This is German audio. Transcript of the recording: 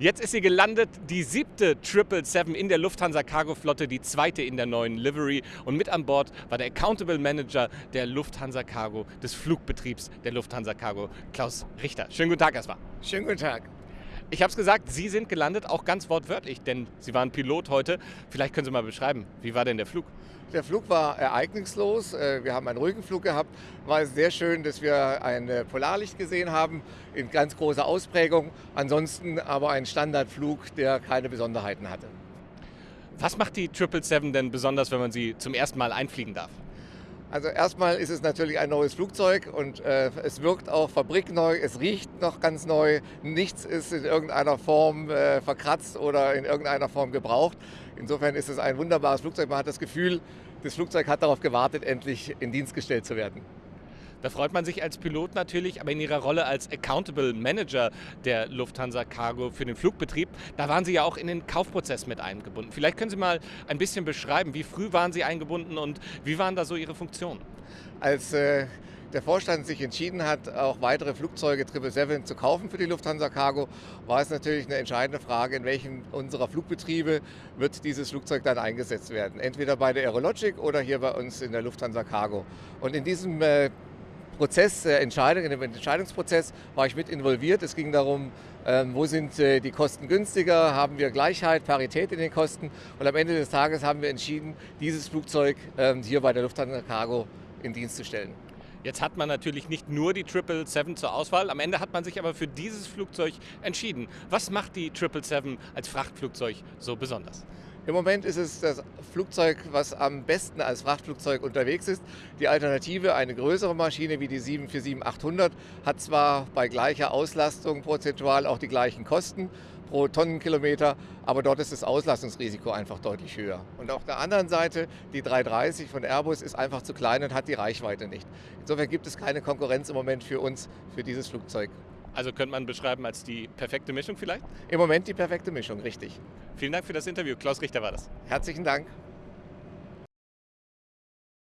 Jetzt ist sie gelandet, die siebte 777 in der Lufthansa Cargo Flotte, die zweite in der neuen Livery. Und mit an Bord war der Accountable Manager der Lufthansa Cargo, des Flugbetriebs der Lufthansa Cargo, Klaus Richter. Schönen guten Tag erstmal. Schönen guten Tag. Ich habe es gesagt, Sie sind gelandet, auch ganz wortwörtlich, denn Sie waren Pilot heute. Vielleicht können Sie mal beschreiben, wie war denn der Flug? Der Flug war ereignislos. Äh, wir haben einen ruhigen Flug gehabt. War sehr schön, dass wir ein äh, Polarlicht gesehen haben in ganz großer Ausprägung. Ansonsten aber ein Standardflug, der keine Besonderheiten hatte. Was macht die 777 denn besonders, wenn man sie zum ersten Mal einfliegen darf? Also erstmal ist es natürlich ein neues Flugzeug und äh, es wirkt auch fabrikneu, es riecht noch ganz neu, nichts ist in irgendeiner Form äh, verkratzt oder in irgendeiner Form gebraucht. Insofern ist es ein wunderbares Flugzeug. Man hat das Gefühl, das Flugzeug hat darauf gewartet, endlich in Dienst gestellt zu werden. Da freut man sich als Pilot natürlich, aber in Ihrer Rolle als Accountable Manager der Lufthansa Cargo für den Flugbetrieb, da waren Sie ja auch in den Kaufprozess mit eingebunden. Vielleicht können Sie mal ein bisschen beschreiben, wie früh waren Sie eingebunden und wie waren da so Ihre Funktionen? Als äh, der Vorstand sich entschieden hat, auch weitere Flugzeuge 777 zu kaufen für die Lufthansa Cargo, war es natürlich eine entscheidende Frage, in welchem unserer Flugbetriebe wird dieses Flugzeug dann eingesetzt werden. Entweder bei der Aerologic oder hier bei uns in der Lufthansa Cargo. Und in diesem äh, Prozess der Entscheidung, in dem Entscheidungsprozess war ich mit involviert. Es ging darum, ähm, wo sind äh, die Kosten günstiger, haben wir Gleichheit, Parität in den Kosten und am Ende des Tages haben wir entschieden, dieses Flugzeug ähm, hier bei der Lufthansa Cargo in Dienst zu stellen. Jetzt hat man natürlich nicht nur die 777 zur Auswahl, am Ende hat man sich aber für dieses Flugzeug entschieden. Was macht die 777 als Frachtflugzeug so besonders? Im Moment ist es das Flugzeug, was am besten als Frachtflugzeug unterwegs ist. Die Alternative, eine größere Maschine wie die 747-800, hat zwar bei gleicher Auslastung prozentual auch die gleichen Kosten pro Tonnenkilometer, aber dort ist das Auslastungsrisiko einfach deutlich höher. Und auf der anderen Seite, die 330 von Airbus ist einfach zu klein und hat die Reichweite nicht. Insofern gibt es keine Konkurrenz im Moment für uns, für dieses Flugzeug. Also könnte man beschreiben als die perfekte Mischung vielleicht? Im Moment die perfekte Mischung, richtig. Vielen Dank für das Interview. Klaus Richter war das. Herzlichen Dank.